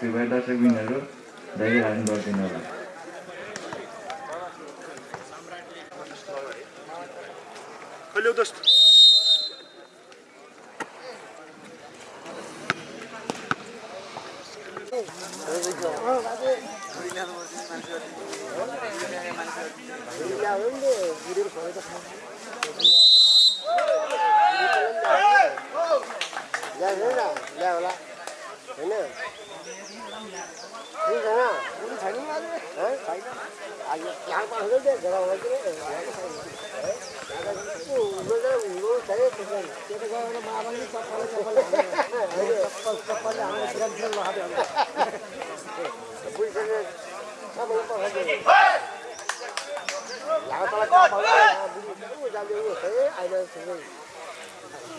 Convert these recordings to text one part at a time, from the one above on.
त्यो भएर दर्शकबिनहरू धैर्य धारण गरिदिनु होला। Hallo dost. ल्या हेर न ल्या होला होइन ठिक छैन छैन है छैन आज यहाँ पाउँछ त्यो घरतिर त्यो त गएर माबाले चप्पल चप्पल चप्पलले हाम्रो फिरम फिरम लगाएको बुझिसक्यो सबैले पठाइदियो यहाँ तल जाँदै ऊ है अहिले ठिकै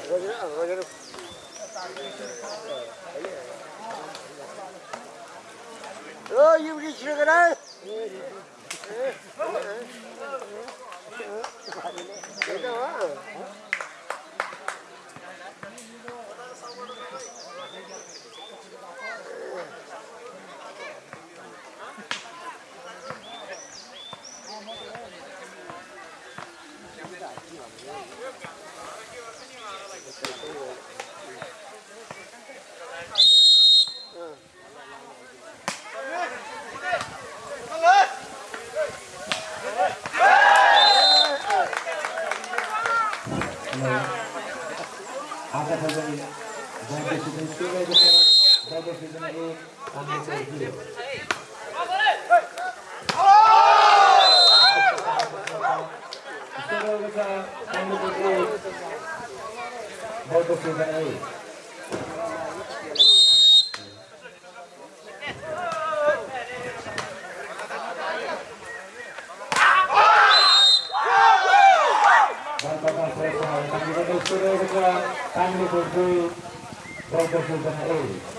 रोजेर 어, 여기 지나가라. 내가 와. Tanggung Tanggung Tanggung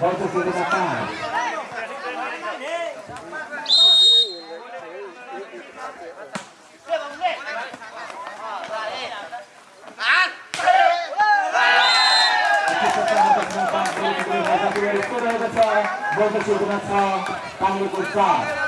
博多俱乐部赛，博多俱乐部赛，唐鲁图赛。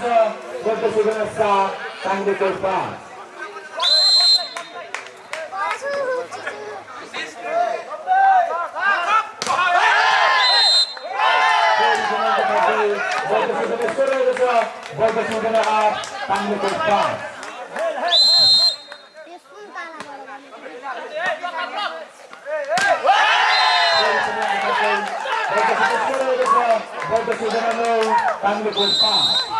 Gonza, Dr. Sugunasa, Sandy Kurpa. Dr. Sugunasa, Sandy Kurpa. Dr. Sugunasa, Sandy Kurpa.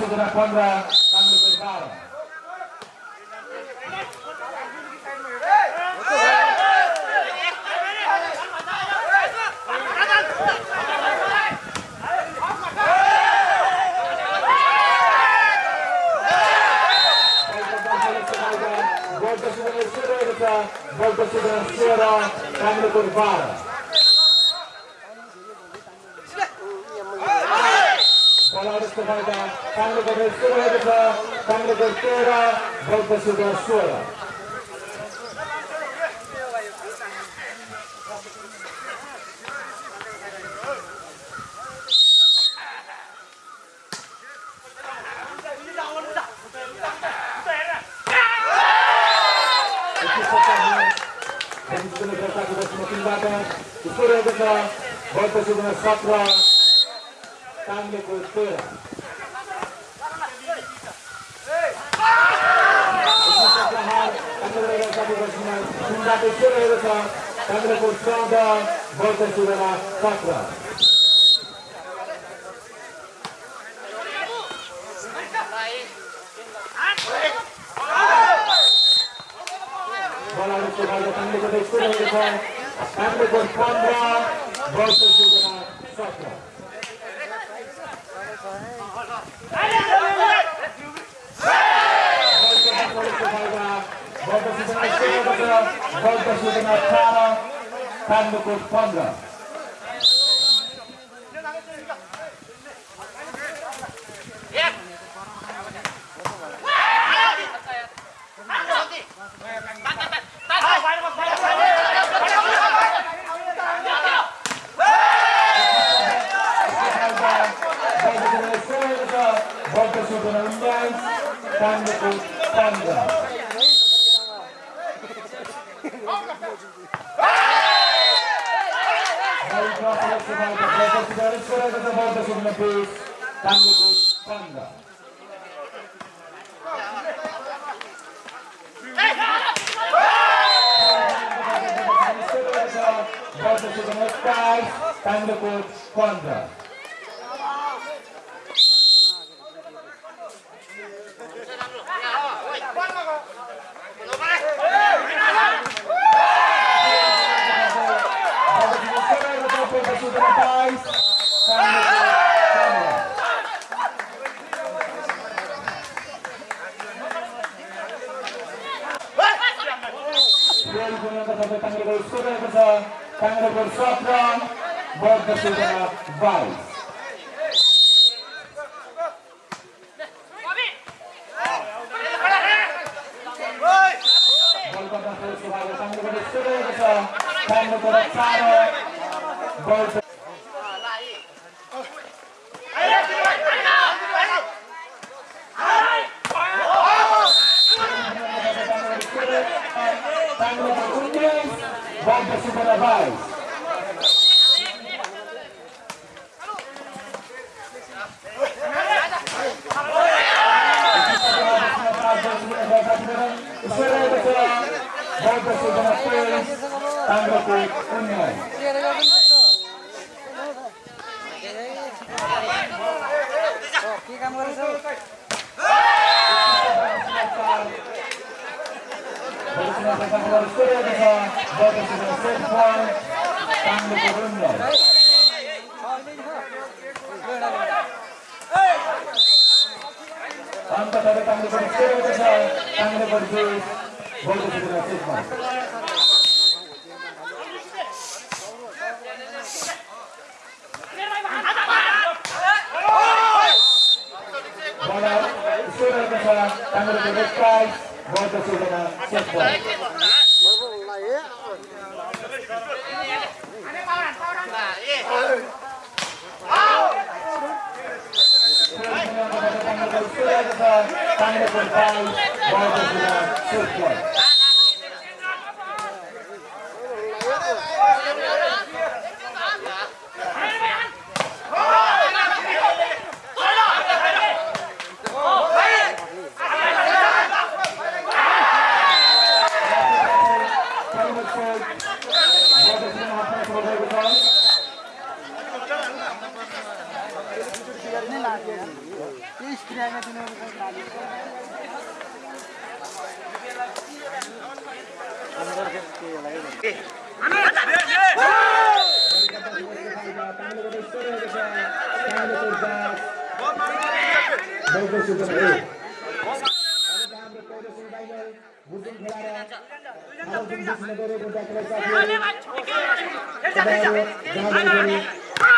dentro da quadra sudah suara. Kita semakin sudah usulnya kita, sudah satra, 거야.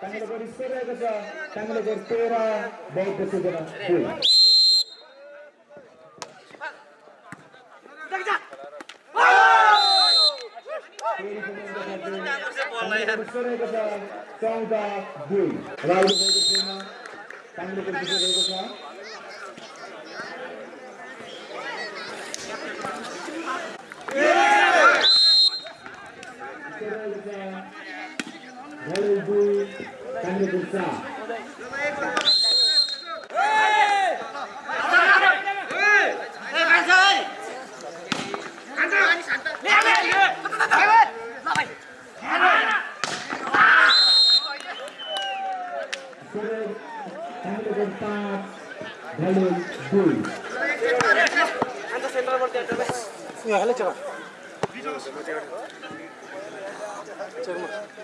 टाङ्लोगढी सोह्रको छ टाङ्लोगढी तेह्र बौद्ध सूचना फुल सोह्रको छ चौध दुई राहुल भएको छ टाङ्लोगढी भएको छ गर्नुपर्छ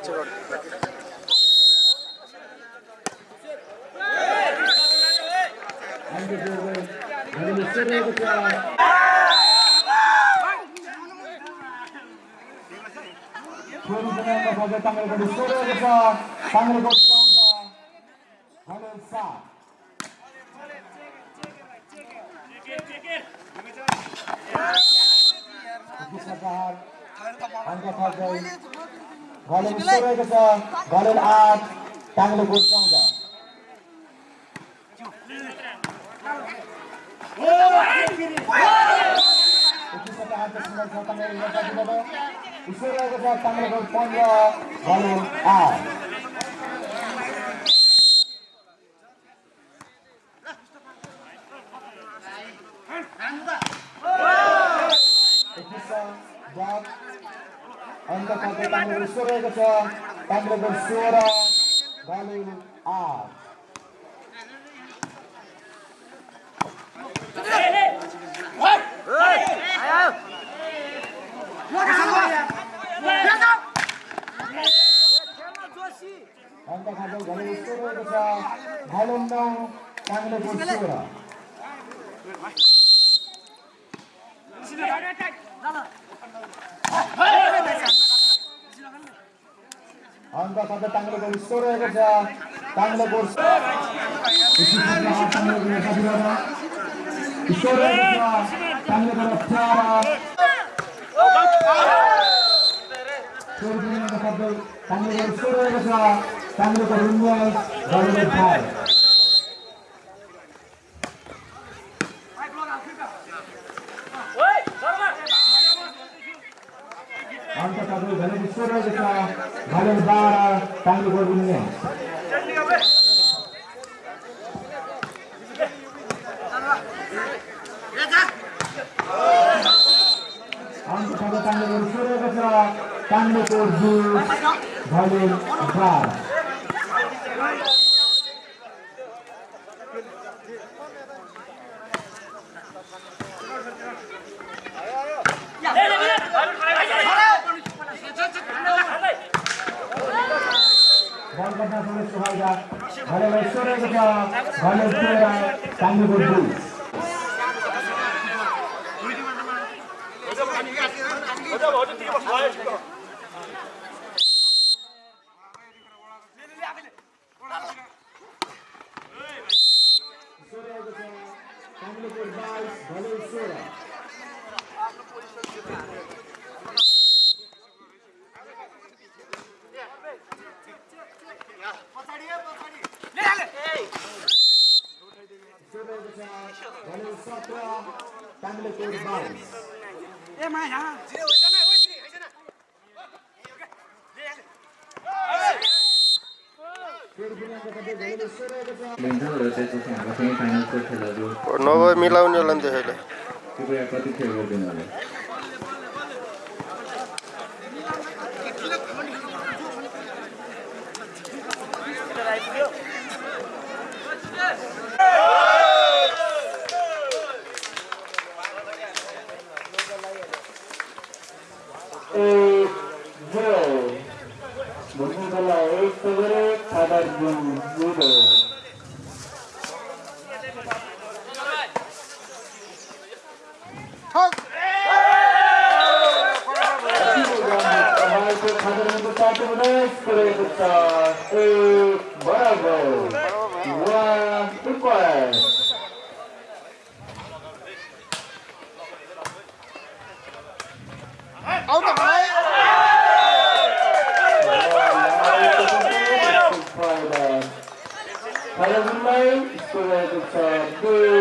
check Anderson. And in the center of the crowd. Tangalkot is center of the crowd. Tangalkot comes on. Halil Sa. Golden 7, golden 8, Tangalkot comes on. Score रहेको छ छ सोह्र घलेल आठ अङ्क खाँदै घलेल स्कोर रहेको छ घलेल नौ ताङ्ग्रेको सोह्र अङ्क खाँदै ताङ्ग्रेको स्कोर रहेको छ ताङ्ग्रेको स्कोर रहेको छ ताङ्ग्रेको अठार ताङ्ग्रेको स्कोर रहेको छ ताङ्ग्रेको उन्नाइस घलेल फाइभ अङ्क 这块不能乱 So that it's a big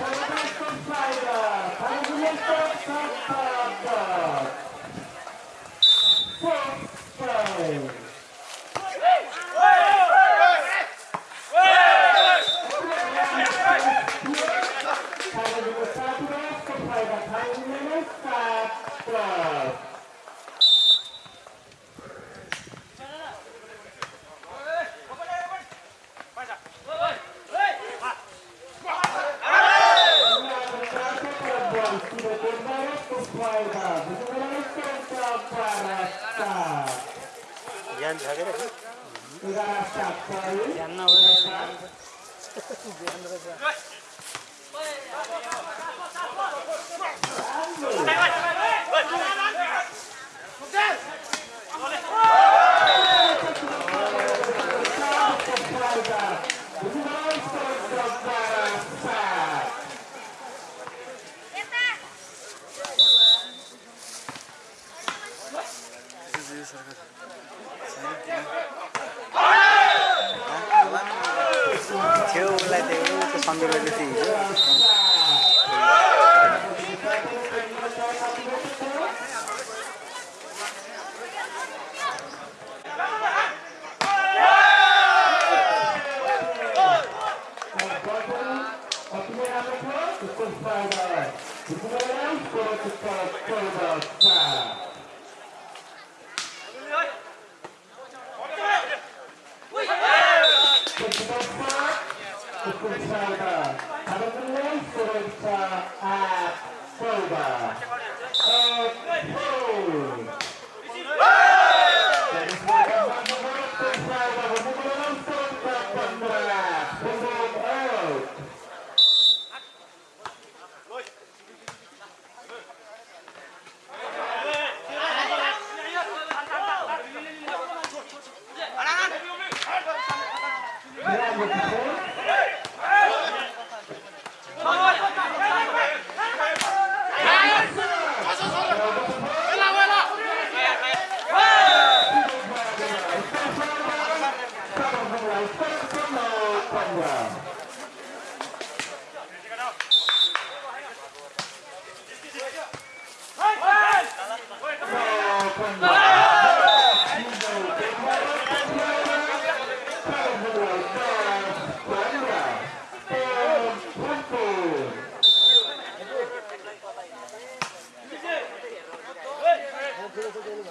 Five. 对对对对。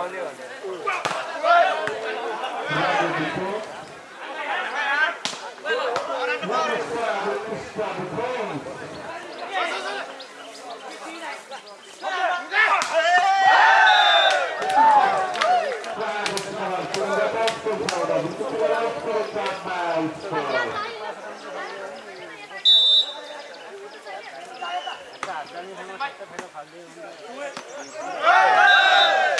हाउले Hey!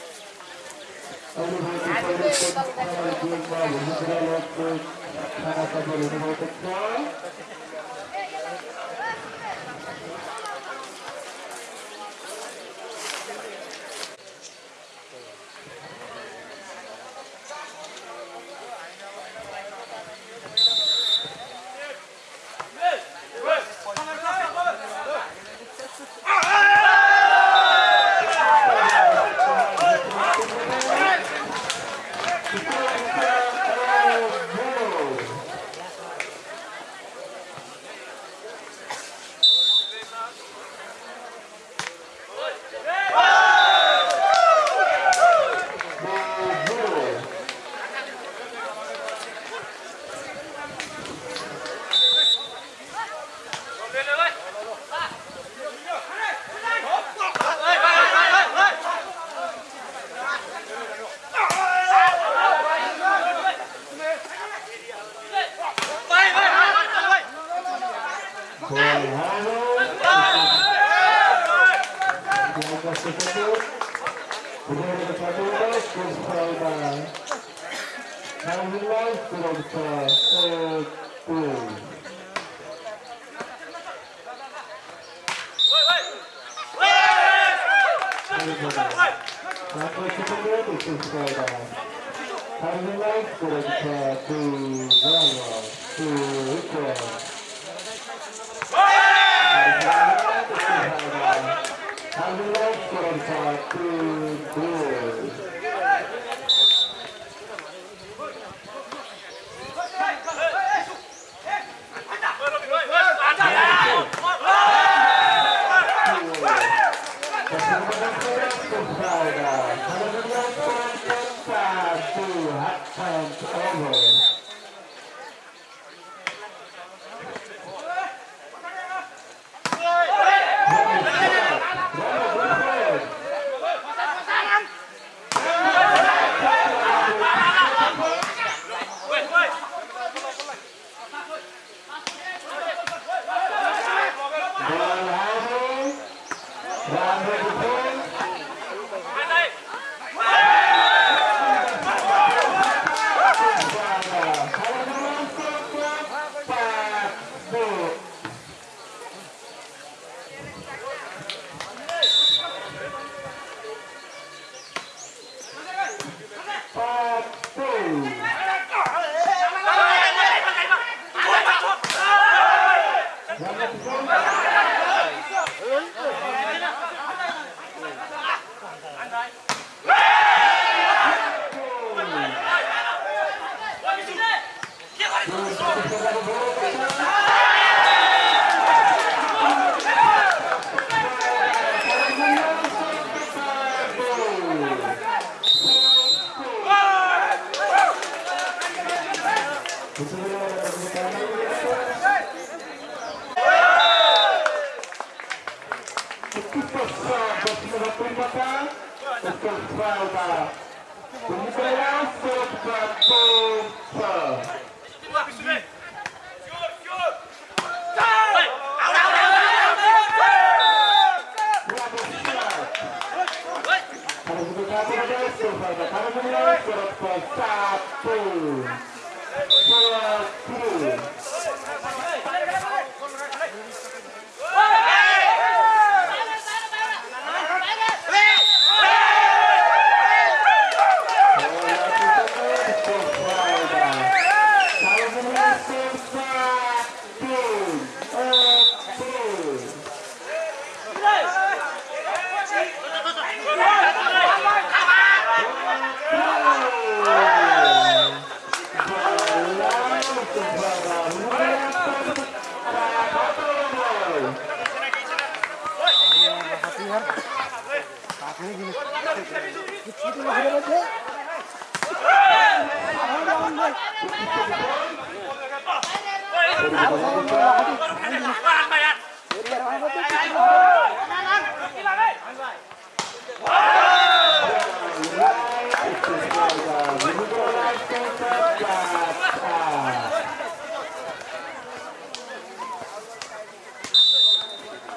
Thank you. Conroy.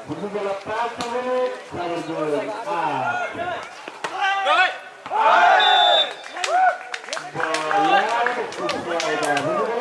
Butuh bola Selamat dulu, sabar dulu. Bola, bola, bola,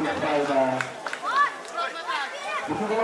Thank you.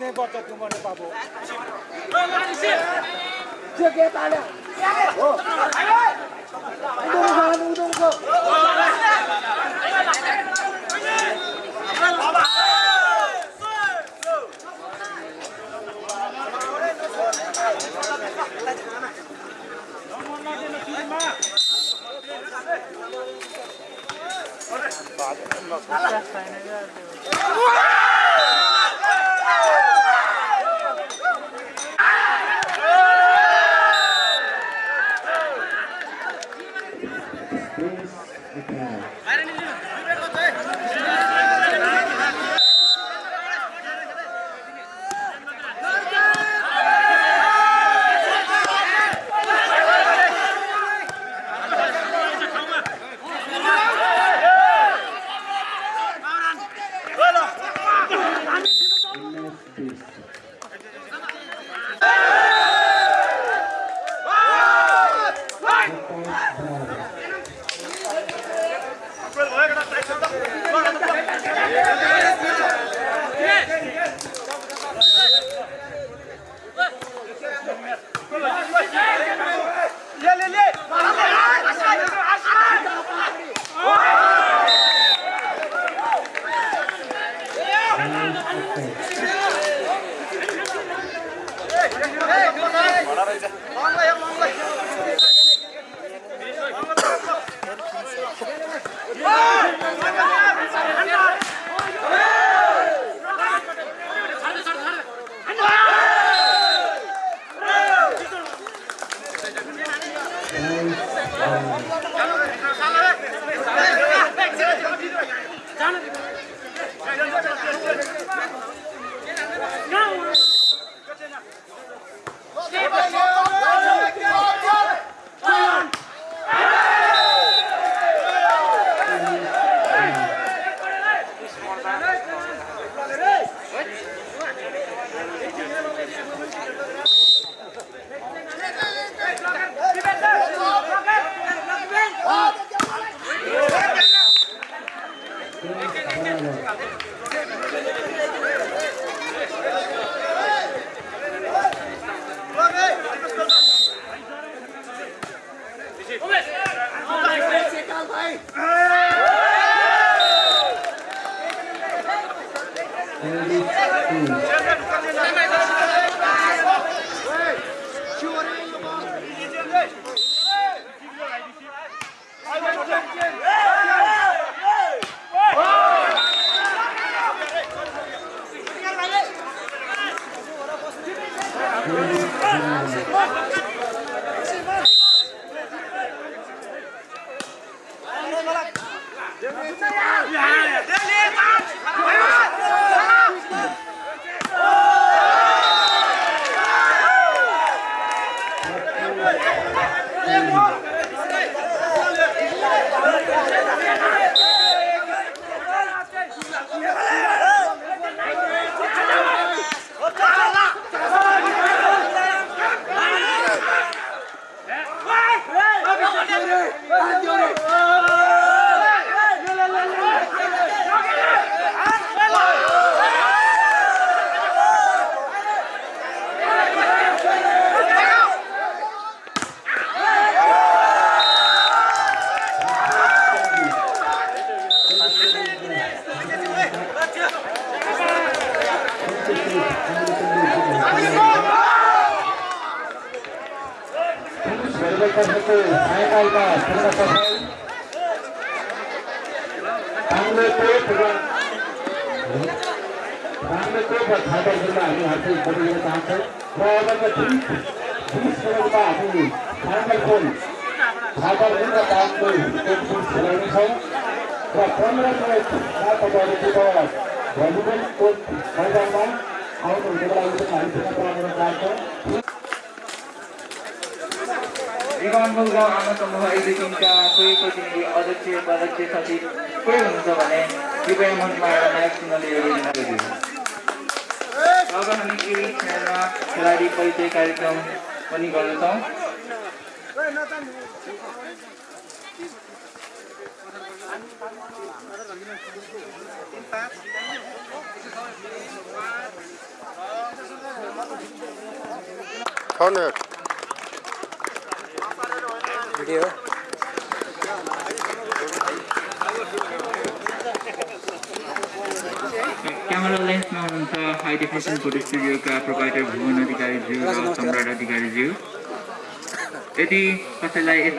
जित्नै पर्छ तिमीले बाबु? Please,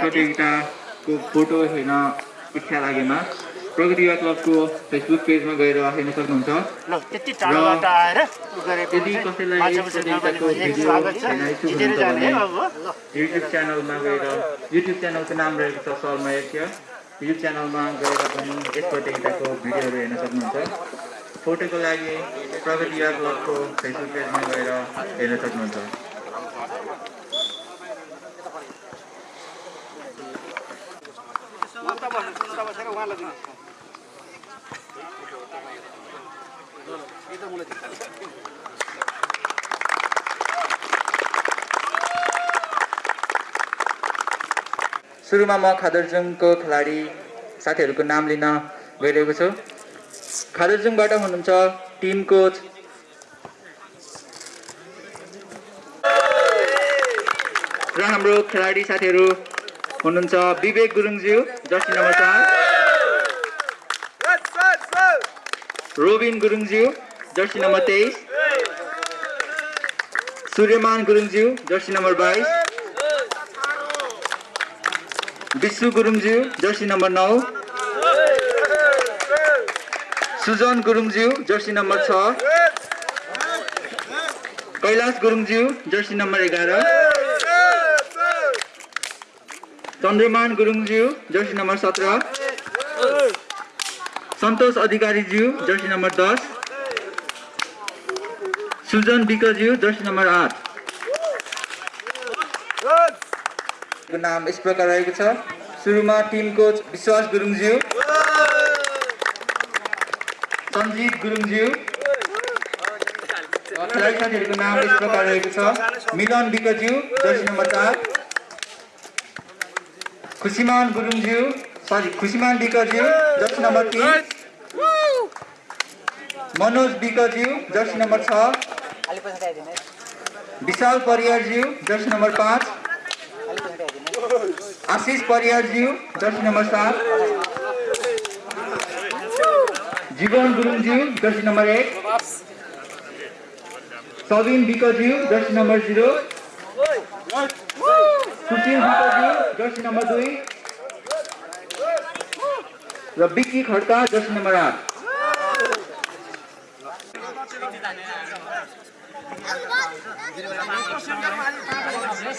प्रतियोगिताको फोटो हेर्न इच्छा लागेमा प्रगति युवा क्लबको फेसबुक पेजमा गएर हेर्न सक्नुहुन्छ। यदि कसैलाई प्रतियोगिताको भिडियो हेर्न इच्छुक हुनुहुन्छ भने युट्युब च्यानलमा गएर युट्युब च्यानलको नाम रहेको छ शर्मा एसिया युट्युब च्यानलमा गएर पनि यस प्रतियोगिताको भिडियोहरू हेर्न सक्नुहुन्छ। फोटोको लागि प्रगति युवा क्लबको फेसबुक पेजमा गएर हेर्न सक्नुहुन्छ। सुरुमा म खादरजुङको खेलाडी साथीहरूको नाम लिन गइरहेको छु। खादरजुङबाट हुनुहुन्छ टिम कोच। र हाम्रो खेलाडी साथीहरू हुनुहुन्छ विवेक गुरुङज्यू जर्सी नम्बर चार। रोबिन गुरुङज्यू जर्सी नम्बर तेइस। सूर्यमान गुरुङज्यू जर्सी नम्बर बाइस। विश्व गुरुङज्यू जर्सी नम्बर नौ। सुजन गुरुङज्यू जर्सी नम्बर छ। कैलाश गुरुङज्यू जर्सी नम्बर एघार। चन्द्रमान गुरुङज्यू जर्सी नम्बर सत्र। सन्तोष अधिकारीज्यू जर्सी नम्बर दस। सुजन विकज्यू जर्सी नम्बर आठ। नाम यस प्रकार रहेको छ। सुरुमा टिम कोच विश्वास गुरुङज्यू। सञ्जीव गुरुङज्यू। खेलाडी साथीहरूको नाम यस प्रकार रहेको छ। मिलन विकज्यू जर्सी नम्बर चार। खुसीमान गुरुङज्यू सरी खुसीमान विकज्यू जर्सी नम्बर तिन। मनोज विकज्यू जर्सी नम्बर छ। विशाल परियारज्यू जर्सी नम्बर पाँच। आशिष परियारज्यू जर्सी नम्बर सात जीवन गुरुङज्यू जर्सी नम्बर एक। सबिन विकज्यू जर्सी नम्बर जिरो। सुशील विकज्यू जर्सी नम्बर दुई। र विक्की खड्का जर्सी नम्बर आठ।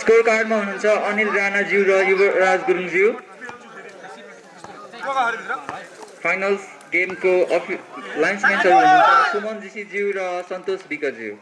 स्कोर कार्डमा हुनुहुन्छ अनिल राणाज्यू र युवराज गुरुङज्यू फाइनल गेमको अफि लाइन्सम्यानहरू हुनुहुन्छ सुमन जीसीज्यू र सन्तोष विकज्यू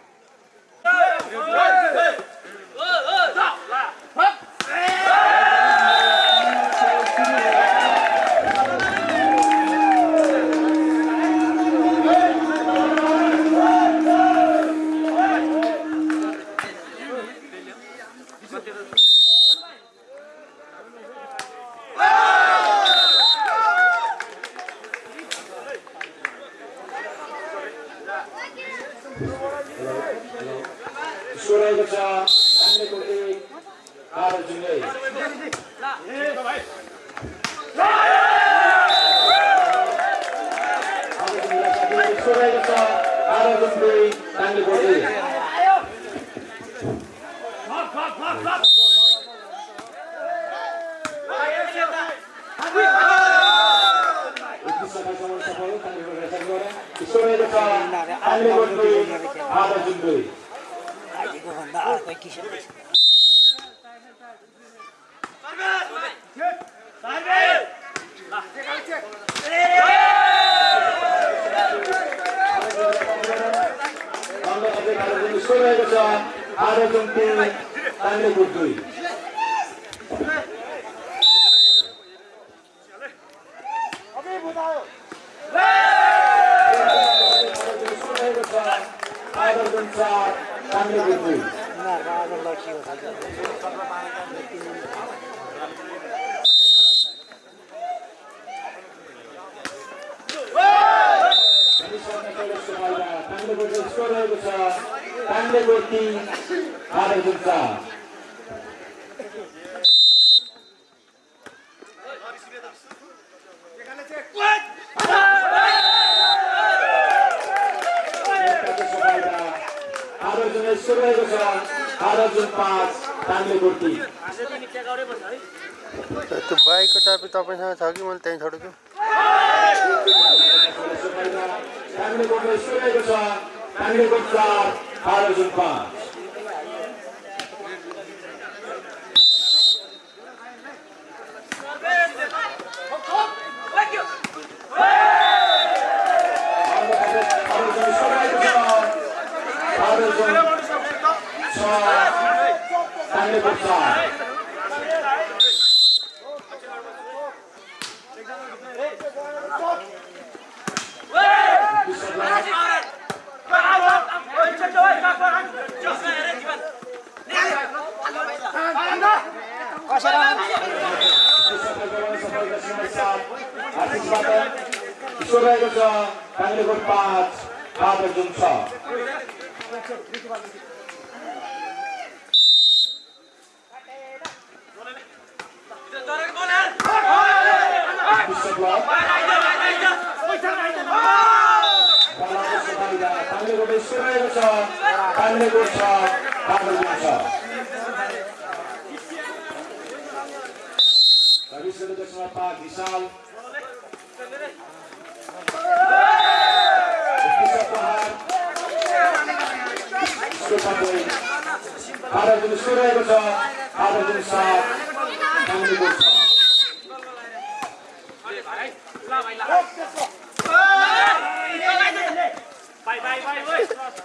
नै गोठ बाटो जित्छ रविशमा पाक विशाल आधा दिन सुरहेको छ आधा दिन सात Bye, bye, bye, bye.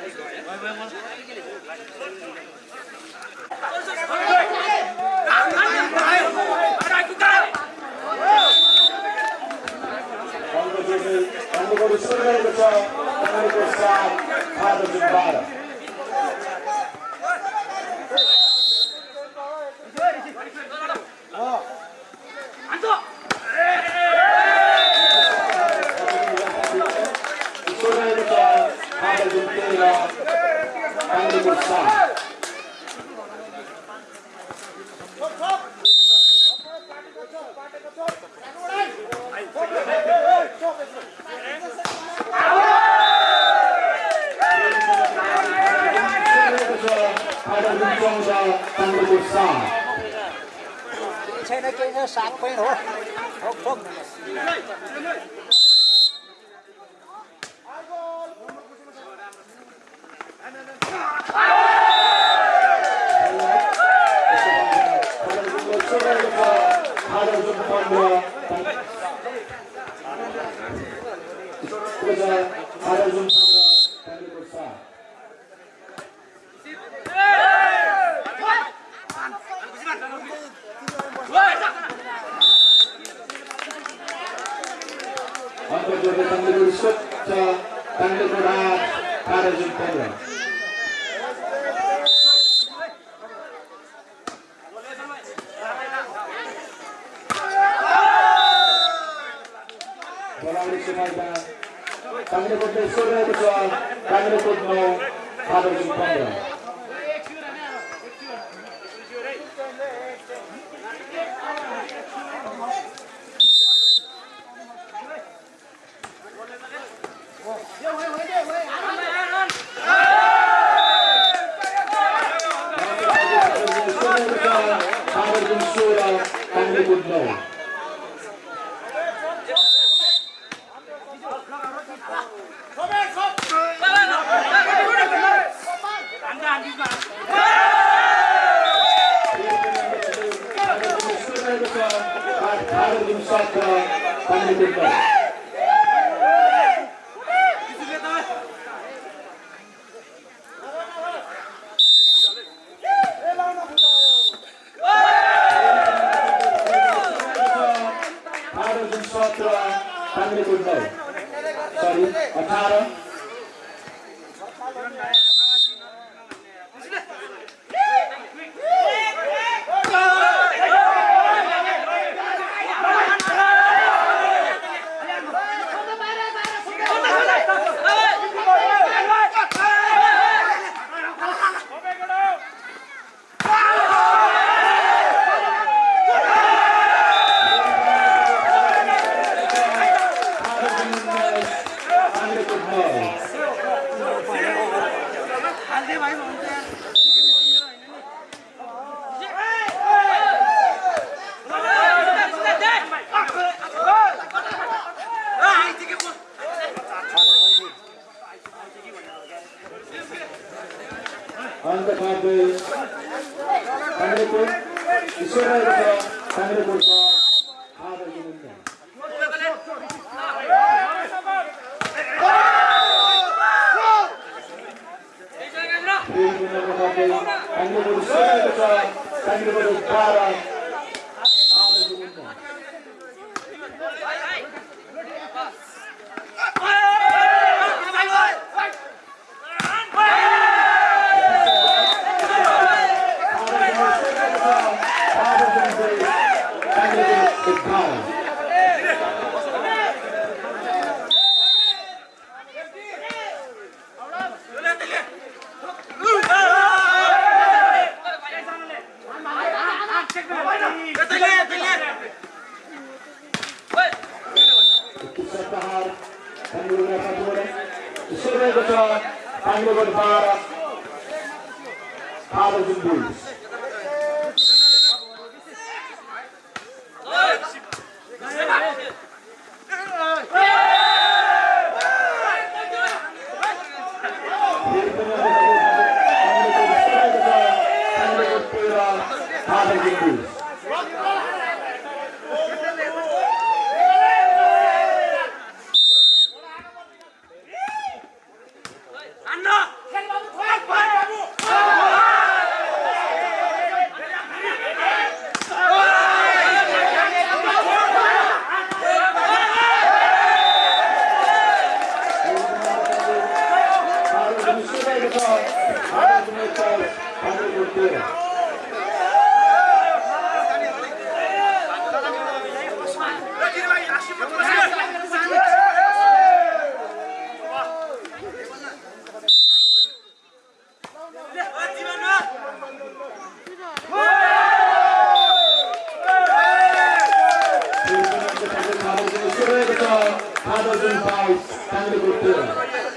Vai, vai, vai. Others in five, stand a good.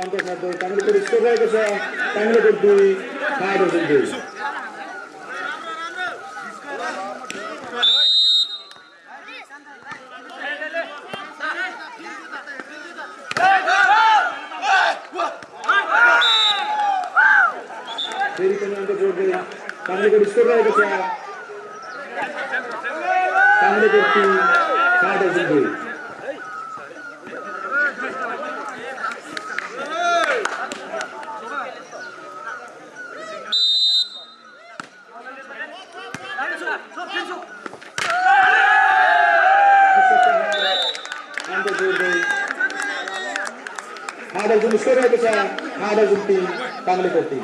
पञ्चासमा दुई स्कोर रहेको छ ताङ्लिपुर दुई बाह्र दुई फेरि पनि अन्त जोड्दै काङ्ग्रेसको स्कोर रहेको छ काङ्ग्रेसको टिम सात दुई निसर्गापेक्षा महाराज गुंती चांगली करतील.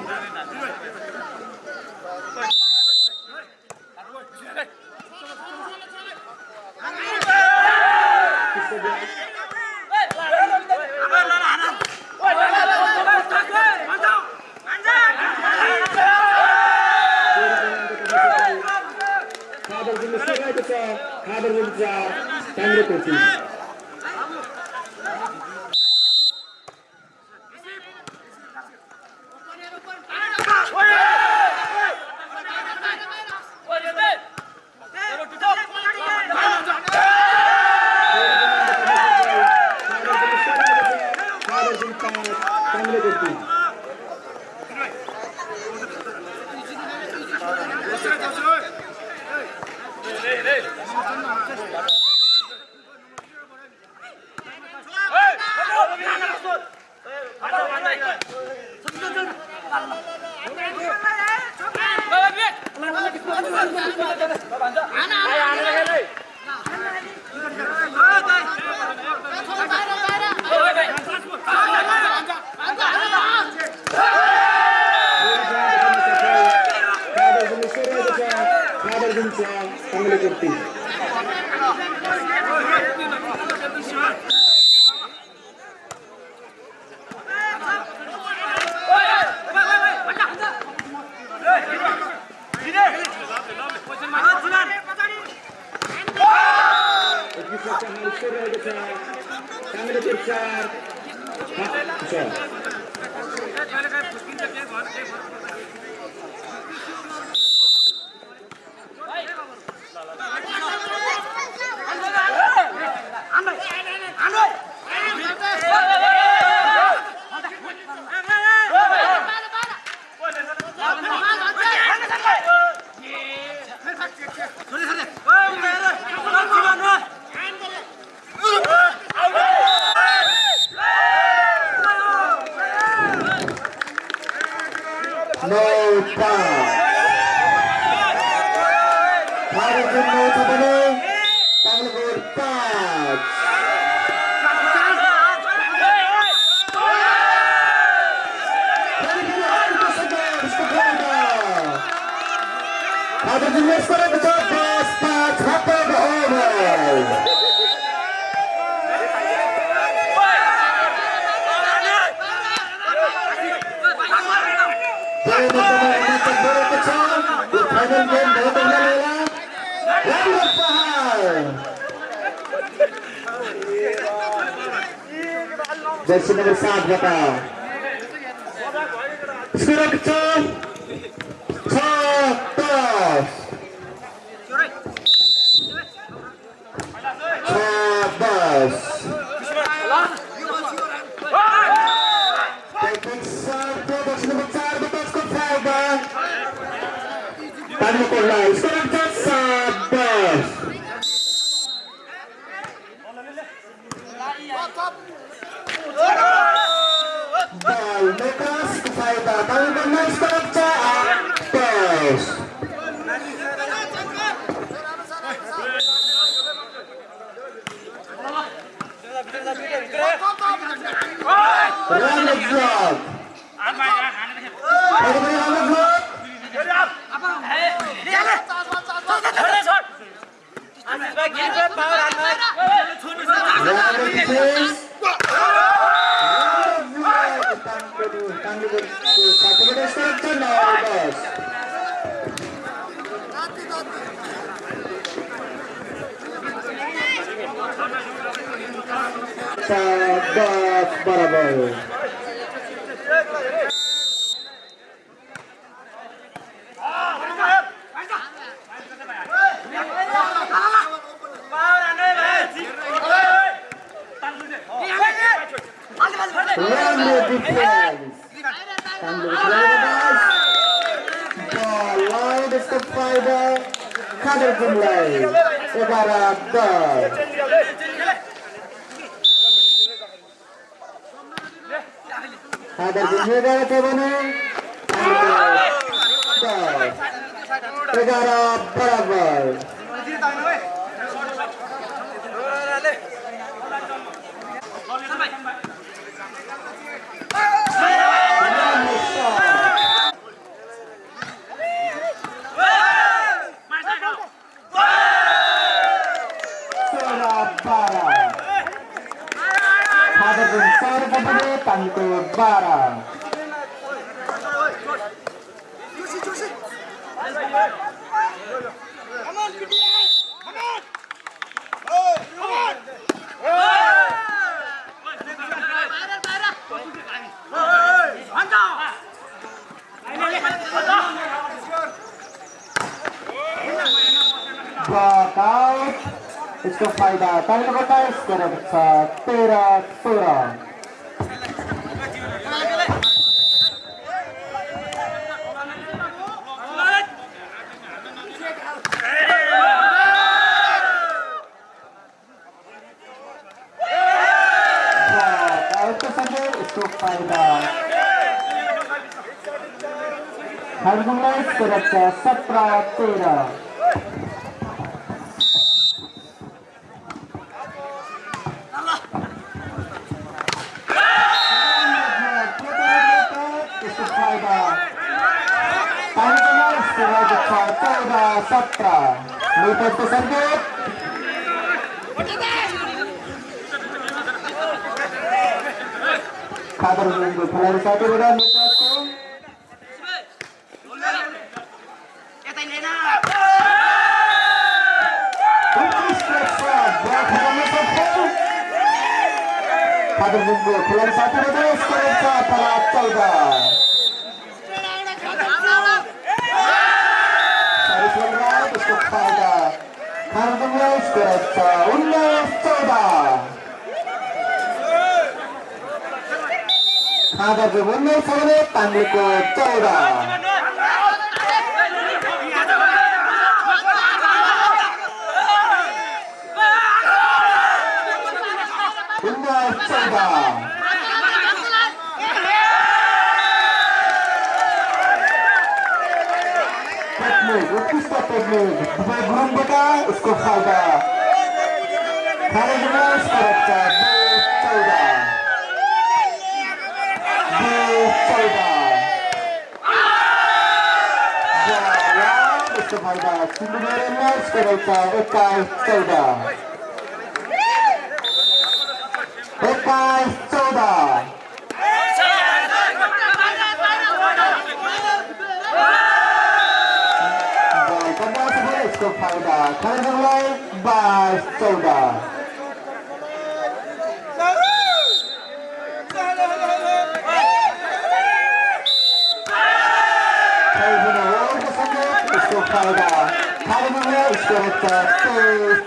Gusto Spider. Tayo na ba tayo? Scarab sa Tera Tura.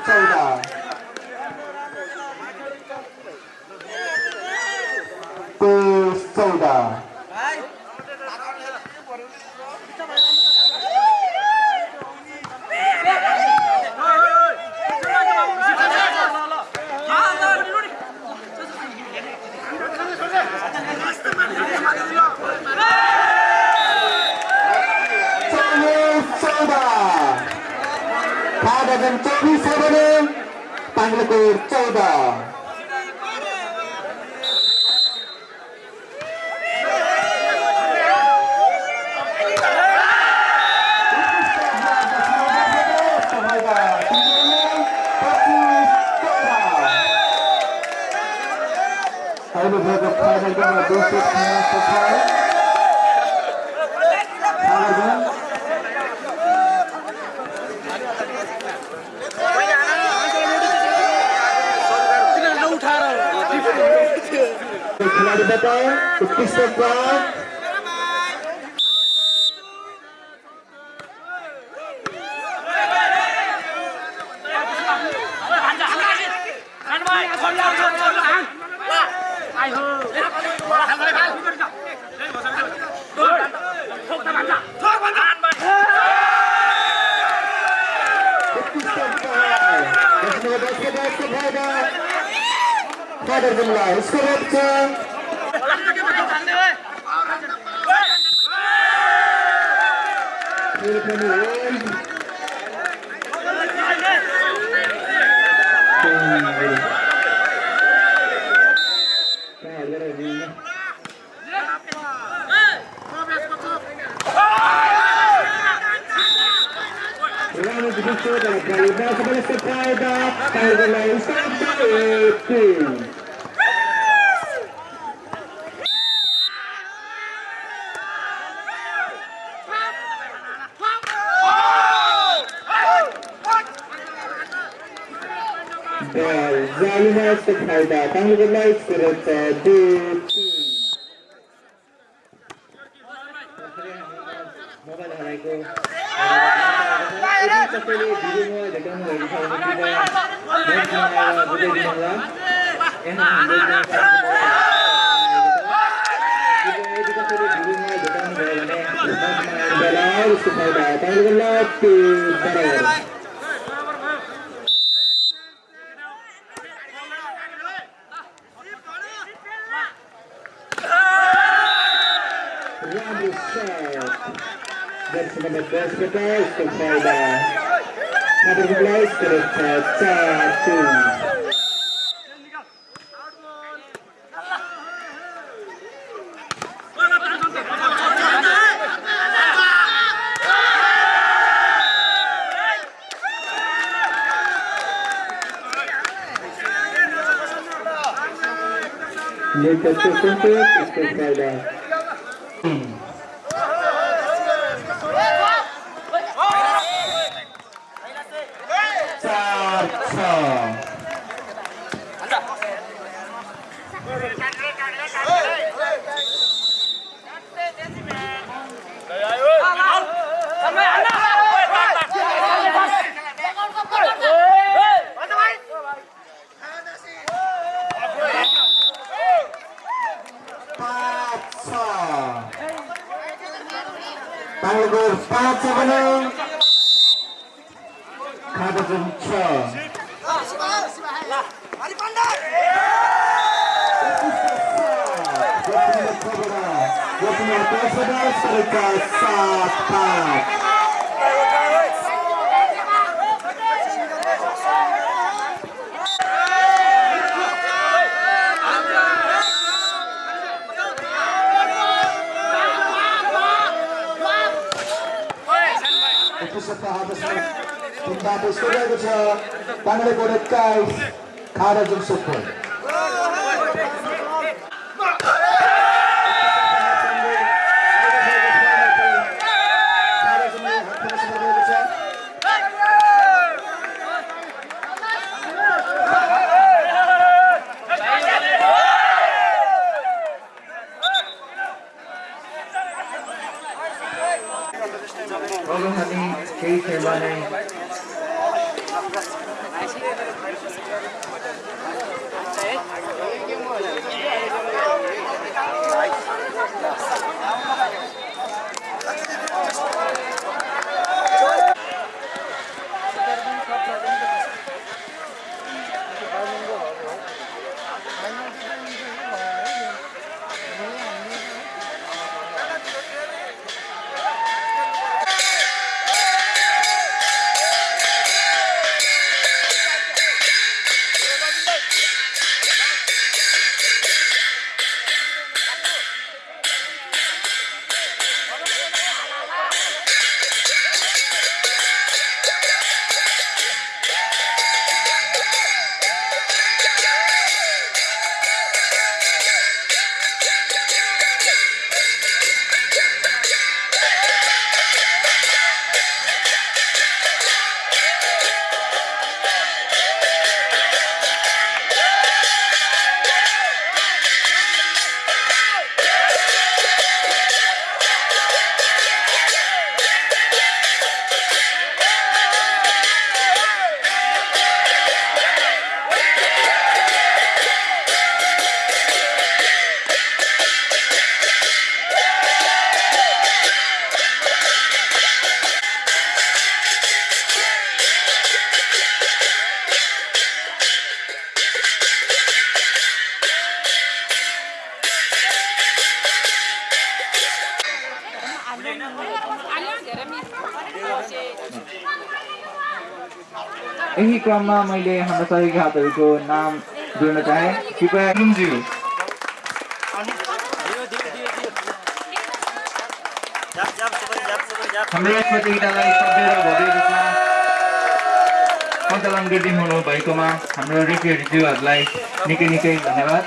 再一个 तपाईँले भिडियोमा भेटाउनु भएको छ भने यहाँ हाम्रो तपाईँले भिडियोमा भेटाउनु भयो भने तपाईँको लप्पी बराबर da da da da. क्रममा मैले हाम्रा सहयोगी हातहरूको नाम जोड्न चाहेँ कृपया हाम्रो यस प्रतियोगितालाई सभ्य र भव्य रूपमा सञ्चालन गरिदिनु भएकोमा हाम्रो रेफ्रीज्यूहरूलाई निकै निकै धन्यवाद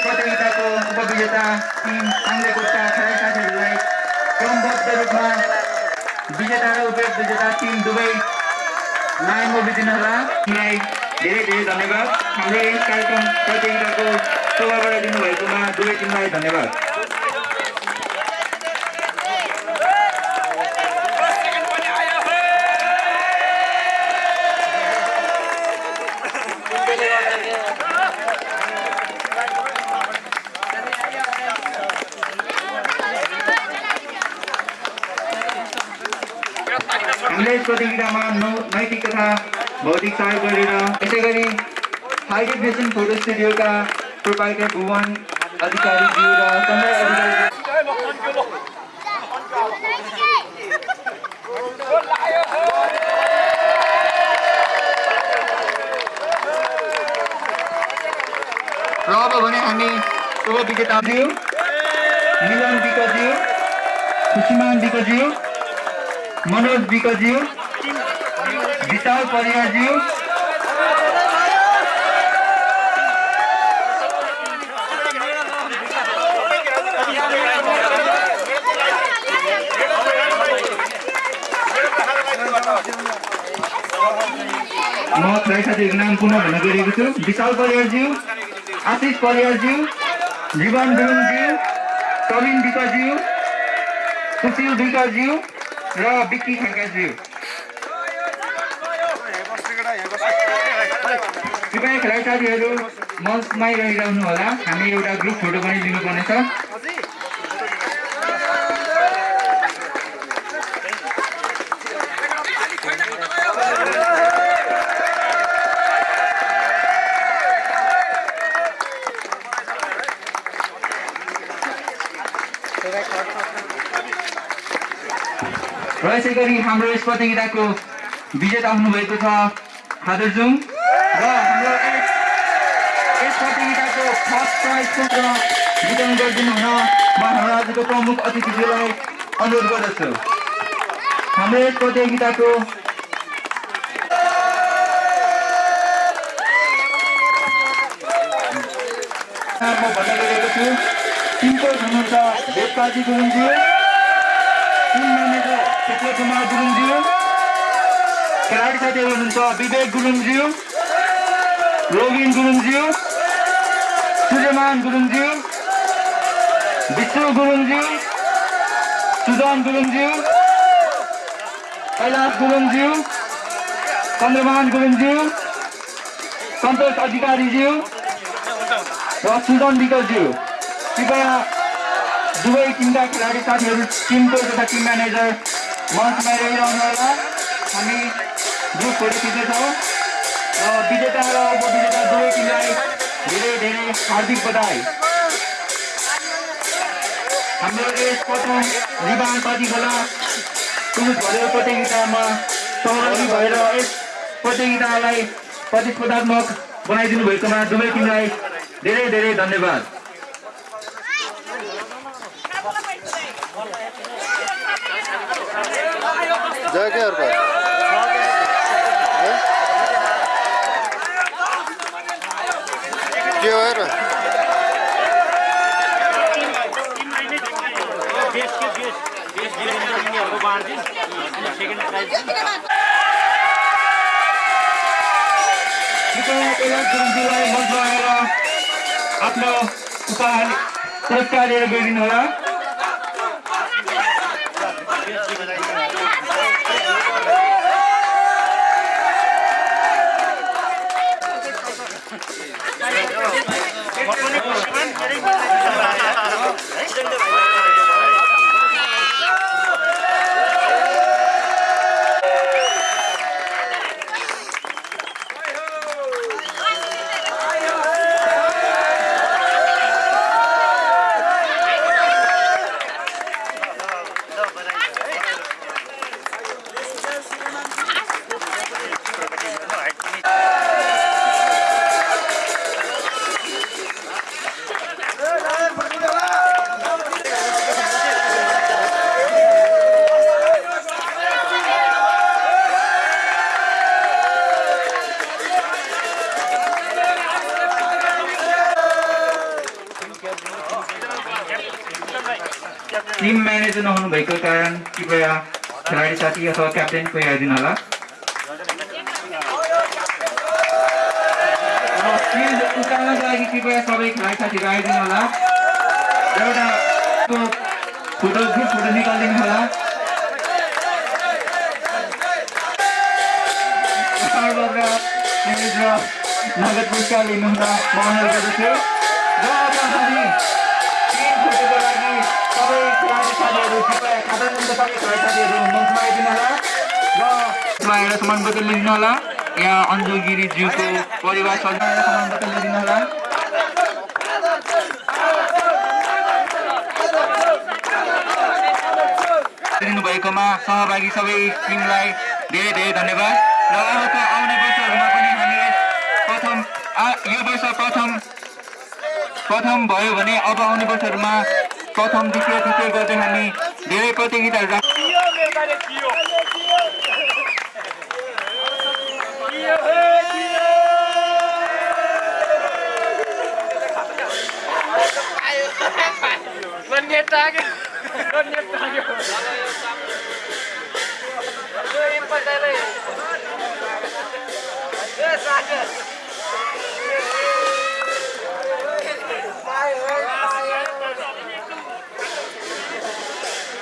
प्रतियोगिताको उपविजेता टिम साङ्लेकोटका खेलाडी साथीहरूलाई क्रमबद्ध रूपमा विजेता र उपविजेता टिम दुवै लाइनमा बितिनुहोला यहाँलाई धेरै धेरै धन्यवाद हाम्रो यस कार्यक्रम प्रतियोगिताको शोभा दिनुभएकोमा दुवै टिमलाई धन्यवाद हामीले नौ नैतिक तथा भौतिक सहयोग गरेर यसै गरी हाई डेफिनेसन फोटो स्टुडियोका प्रोपाइटर भुवन र अधिकारी र अब भने हामी शुभ विजेताज्यू मिलन विकज्यू खुसीमान विकज्यू मनोज विकज्यू विशाल परिवारज्यू म खेलाडी साथीहरूको नाम पुनः भन्न गइरहेको छु। विशाल परिवारज्यू आशिष परिवारज्यू जीवन गुरुङज्यू प्रवीण विकाज्यू सुशील विकाज्यू र विक्की खड्काज्यू कृपया खेलाडी साथीहरू मञ्चमै रहिरहनु होला। हामी एउटा ग्रुप फोटो पनि लिनुपर्नेछ। र यसै गरी हाम्रो यस प्रतियोगिताको विजेता हुनुभएको छ खादरजुङ र हाम्रो यस यस प्रतियोगिताको फर्स्ट प्राइजको र वितरण गरिदिनु हुन म हाम्रो आजको प्रमुख अतिथिज्यूलाई अनुरोध गर्दछु हाम्रो यस प्रतियोगिताको म भन्न गइरहेको छु टिमको हुनुहुन्छ देवकाजी गुरुङज्यू टिम म्यानेजर क्षेत्र कुमार गुरुङज्यू खेलाडी साथीहरू हुनुहुन्छ विवेक गुरुङज्यू रोबिन गुरुङज्यू सूर्यमान गुरुङज्यू विष्णु गुरुङज्यू सुजन गुरुङज्यू कैलाश गुरुङज्यू चन्द्रमान गुरुङज्यू सन्तोष अधिकारीज्यू र सुजन विकलज्यू कृपया दुवै टिमका खेलाडी साथीहरू टिमको तथा टिम म्यानेजर मञ्चमा रहिरहनु होला हामी ग्रुप फोटो खिच्दैछौँ र विजेता र उपविजेता दुवै टिमलाई धेरै धेरै हार्दिक बधाई। हाम्रो यस प्रथम रिबान प्रतिखोला पुरुष भलिबल प्रतियोगितामा सहभागी भएर यस प्रतियोगितालाई प्रतिस्पर्धात्मक बनाइदिनु भएकोमा दुवै टिमलाई धेरै धेरै धन्यवाद जय के अर्को के हो हेर कृपया कैलाश गुरुङज्यूलाई मञ्चमा आएर आफ्नो पुरस्कार लिएर गइदिनु होला टिम म्यानेजर नहुनु भएको कारण कृपया खेलाडी साथी अथवा क्याप्टेन कोही आइदिनु होला उकाल्नको लागि कृपया सबै खेलाडी साथीहरू आइदिनु होला एउटा फोटो ग्रुप फोटो निकालिदिनु होला नगद पुरस्कार लिनुहुन खेलाडी साथीहरू मञ्चमा आइदिनु होला र आएर होला। यहाँ अन्जु गिरिज्यूको परिवार सदस्य सम्मानपत्र लिइदिनु होला। दिनुभएकोमा सहभागी सबै टिमलाई धेरै धेरै धन्यवाद। र अबको आउने वर्षहरूमा पनि हामी यस प्रथम यो वर्ष प्रथम प्रथम भयो भने अब आउने वर्षहरूमा प्रथम द्वितीय तृतीय गर्दै हामी Dele प्रतियोगिता Yes, I did.